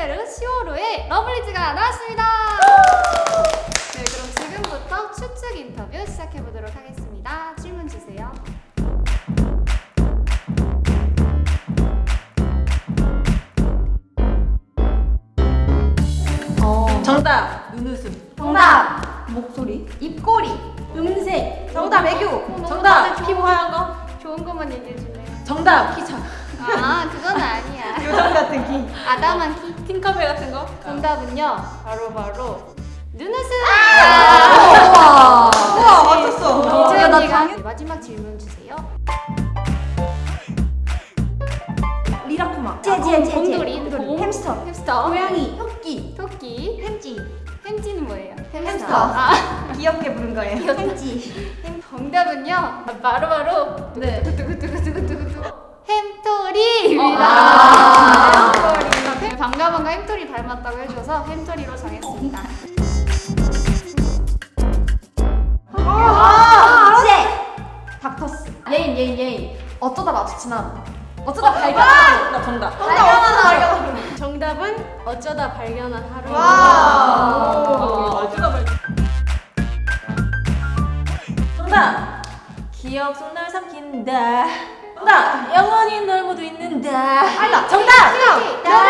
슈베르 시오르의 러블리즈가 나왔습니다. 네, 그럼 지금부터 추측 인터뷰 시작해 보도록 하겠습니다. 질문 주세요. 정답. 눈웃음. 정답. 목소리. 입꼬리. 음색. 정답 애교. 어, 정답. 피부 하얀 거. 좋은 것만 얘기해 주네요. 정답. 키 작아. 아, 그건 아니야. 같은 키 아담한 키. 팅커벨 같은 거? 정답은요. 바로 바로 눈웃음. 우와! 우와 맞췄어. 이제 나 당연- 마지막 질문 주세요. 리라쿠마. 제제제 곰돌이, 곰, 햄스터. 햄스터, 고양이. 토끼. 토끼, 햄찌. 햄찌는 뭐예요? 햄스터. 아, 귀엽게 부른 거예요. 햄찌. 정답은요. 바로 바로. 네. 두구두구두구두구두구 햄토리입니다. 햄토리로 정했습니다. 아 제 닥터스. 예인 예인 예인. 어쩌다 마주치나. 어쩌다 발견. 나 정답 발견하다. 정답은 어쩌다 발견한 하루. 와. 어쩌다 말 정답. 기억 속날 삼킨다. 정답. 영원히 널 모두 있는다. 알다. 정답. 나를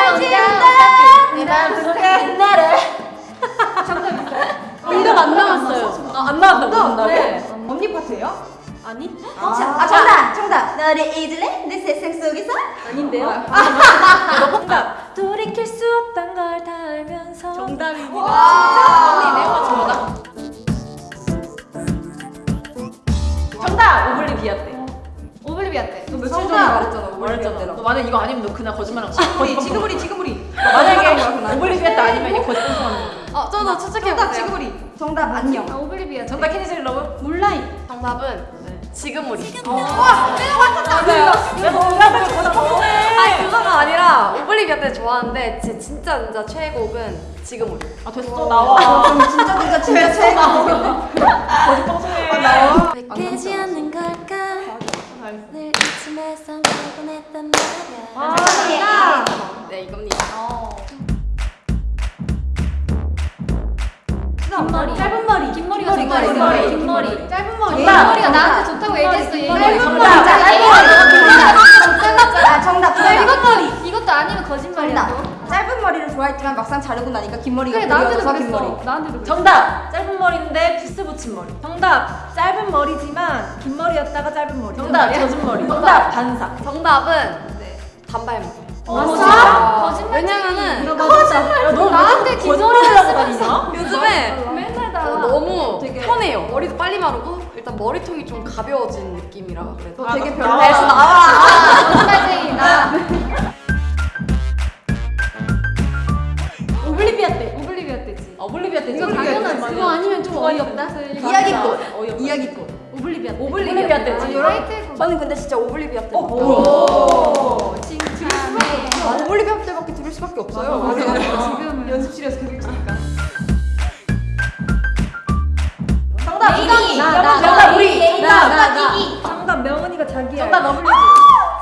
아니? 아 정답 정답. 너를 잊을래? 내 세상 속에서? 아닌데요? 너 정답. 돌이킬 수 없단 걸 다 알면서. 정답입니다. 와. 언니 내가 정답. 정답. Obliviate 때 Obliviate. 너 며칠 정답. 전에 말했잖아 말했잖아. 너 만약 이거 아니면 너 그날 거짓말한 거야 우리 지금 우리 지금 우리. 만약에 Obliviate 아니면 이게 거짓말한 거야. 어, 저도 추측해 정답 보세요. 우리. 정답 안녕. 아, Obliviate. 정답 Candy Jelly Love? 몰라이 정답은 지금 우리. 와 내가 맞췄다 야 정답을 거짓말해 아니 그거가 아니라 Obliviate 좋아하는데 제 진짜 진짜 최애곡은 지금 우리. 아 됐어. 나와. 그럼 진짜 진짜 진짜 최고 거짓 방송해. 나와. 깨지 않는 걸까? 늘 이쯤에서 피곤했단 말이야. 아 네 이겁니다. 긴 머리가 긴 좋다. 머리, 긴긴 머리. 짧은 머리. 정답. 긴 머리가 나한테 좋다고 얘기했어. 얘기. 짧은. 머리. 짧은 머리. 아 정답 나 정답 이것 머리. 이것도 아니면 거짓말이야. 짧은 머리를 좋아했지만 막상 자르고 나니까 긴 머리가 그래 나한테도 긴. 머리 나한테도. 정답 짧은 머리인데 piece 붙인 머리 정답 짧은 머리지만 긴 머리였다가 짧은 머리 정답 젖은 머리 정답 반삭 정답은 단발머리. 아, 진짜? 거짓말. 왜냐면은 거짓말 너 나한테 긴 머리 편해요. 머리도 빨리 마르고 일단 머리통이 좀 가벼워진 느낌이라 그래서 너 되게 나- 별로야 그래서 나와. 아, 거짓말쟁이다. 오블리비아 때 오블리비아 때지. 오블리비아 때 이거 진짜 당연하지. 그거 아니면 좀 어이없다. 이야기꽃 어이없다. 이야기꽃 오블리비아 때. 오블리비아 때 지금 화이트 저는 근데 진짜 오블리비아 때어 칭찬해. 아, 오블리비아 때밖에 들을 수밖에 없어요 지금은. 연습실에서 계속 있으니까 정답 나. 이기. 정답 명언이가 자기야. 정답 너블리지.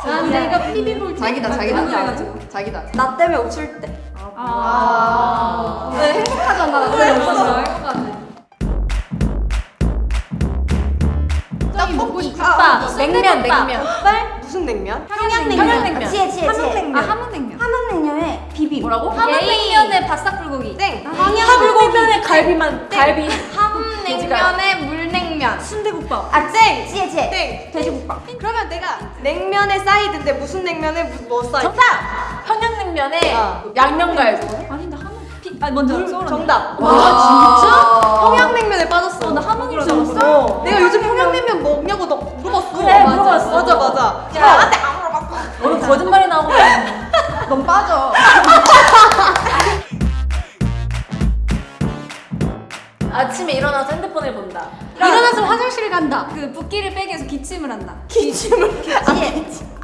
난 내가 피비 볼 때. 자기다 자기다. 자기다. 나 때문에 웃을 때. 아. 네, 행복하잖아. 나 때문에 웃었어 떡볶이. 국밥. 냉면 냉면. 무슨 냉면? 평양냉면. 평양냉면. 지애 지애 지애. 함흥냉면. 아 함흥냉면. 함흥냉면에 비빔. 뭐라고? 함흥냉면에 바싹 불고기. 땡. 함흥냉면에 갈비만. 갈비. 함냉면에 물 냉면. 순대국밥 아, 땡! 지애 지애 땡! 돼지국밥 그러면 내가 냉면의 사이드인데 무슨 냉면에 무- 뭐 사이드? 정답 평양냉면에 어. 양념갈비 아니 나 함흥. 아 먼저 정답. 와 평양냉면에 빠졌어. 나 함흥이 진짜 내가 요즘 평양냉면 먹냐고 너 물어봤어. 그래, 물어봤어. 맞아 맞아. 야. 나한테 안 물어봤고. 오늘 거짓말 아침에 일어나서 핸드폰을 본다 일어나서 화장실 간다. 그 붓기를 빼기 위해서 기침을 한다. 기침을 치에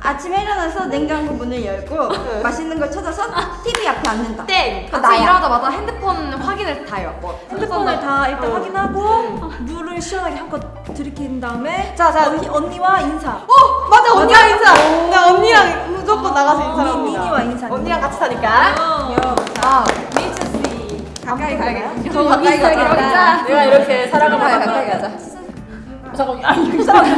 아침에 일어나서 냉장고 문을 열고 맛있는 걸 찾아서 TV 앞에 앉는다 땡. 그거 아침. 일어나자마자 핸드폰 확인을 다 해요. 뭐 핸드폰을 다 일단 확인하고 물을 시원하게 한껏 들이킨 다음에 자, 자. 언니, 언니와 인사 어 맞아 언니랑 인사. 나 언니랑 무조건 나가서 인사합니다. 미니와 인사. 언니랑 같이 사니까. 아, 미츠 씨. 가까이 가야겠다. 더 가까이 가자. 내가 이렇게 사랑을 가까이 받아. 가까이 가자. 잠깐만. 아 이거 이상하다.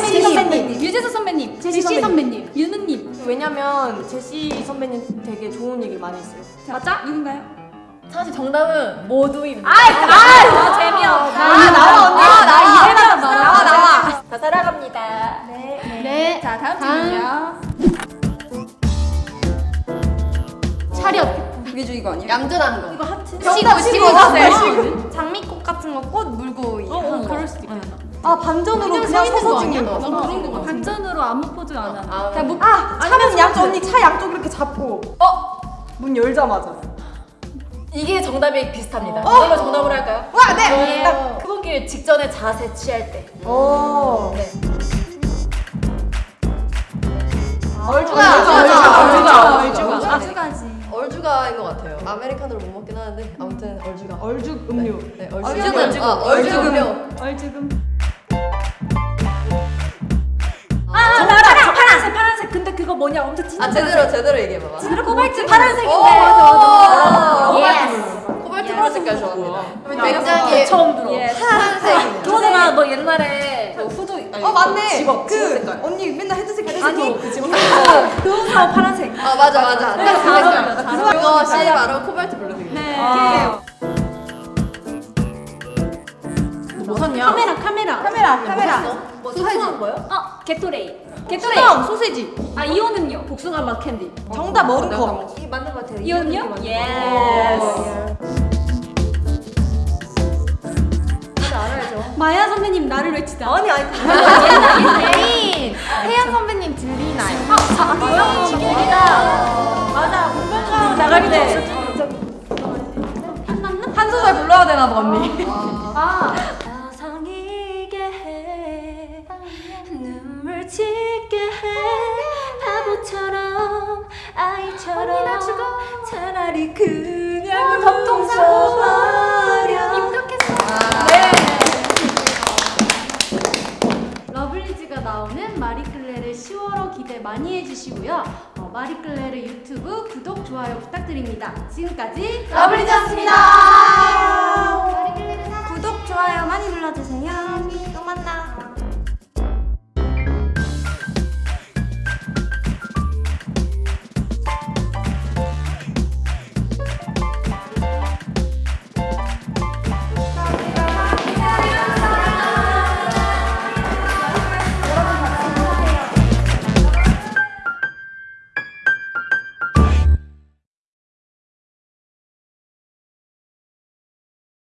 제시 선배님, 유재석 선배님, 제시 선배님, 윤우님. 왜냐면 제시 선배님 되게 좋은 얘기 많이 했어요. 맞아? 누군가요? 사실 정답은 모두입니다. 아, 재미없다. 아, 나와, 언니. 아, 나. 이해가 나와 나와. 다 사랑합니다. 네. 자, 다음 질문이요. 차렷. 그게 중이거 아니에요? 얌전한 거. 이거 하트. 시고, 시고 주세요. 장미꽃 같은 거 꽃 물고 어, 어. 그럴 수도 있겠다. 아 반전으로 그냥 서서 찍는 거. 난 그런 거 같아. 반전으로 아무 포즈 안 하는. 아, 그냥 뭐 아 차문 양쪽 언니 차 양쪽 이렇게 잡고 어? 문 열자마자 이게 정답이 비슷합니다. 이걸로 정답으로 할까요? 와 네! 딱 크본길 직전에 자세 취할 때. 오 네. 얼주가 얼주가, 얼주가 아주가지. 얼주가인 것 같아요. 아메리카노를 못 먹긴 하는데 아무튼 얼주가. 얼죽 음료 네, 얼죽, 얼죽. 아, 얼죽 음료. 얼지금. 아, 정답 파란, 파란색, 파란색. 근데 그거 뭐냐? 엄청 진짜. 아 제대로 제대로 얘기해 봐봐. 진짜 코발트 파란색인데. 오, 맞아 맞아. yes. 코발트 그런 색깔 좋아합니다. 야, 굉장히 처음 들어. 파란색이네. 그러잖아, 너 옛날에 그 후드. 아니, 어 zip-up, zip-up 그 색깔. 언니 맨날 헤드색 헤드색 아니, 그 직업. 그 후드하고 파란색. 아 맞아 맞아. 네, 딱그 색깔. 잘 그거 씨 바로 코발트 블루색이에요. 네. 아. 뭐 샀냐? 카메라, 카메라. 카메라 카메라 뭐 사이즈 뭐야? 어, 게토레이. 게토레이. 수정 소세지 아, 이호는요? 복숭아 맛 캔디. 정답 머루컵 이 맞는 것 같아요. 이호는요? 예스. 마야 선배님 나를 외치자. 아니 아니 때. 한 소절 불러야 되나 봐 언니 아, 나성이게 해 눈물 짓게 해 바보처럼 아이처럼 언니, 나 죽어. 차라리 그냥 덮통 사고 웃어버려 입덕했어. 네. 러블리즈가 나오는 마리클레르 10월호 기대 많이 해주시고요. 어, 마리클레르 유튜브 구독, 좋아요 부탁드립니다. 지금까지 러블리즈였습니다